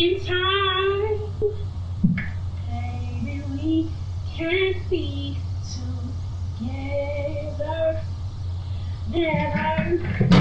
in time. baby, we can be together. Never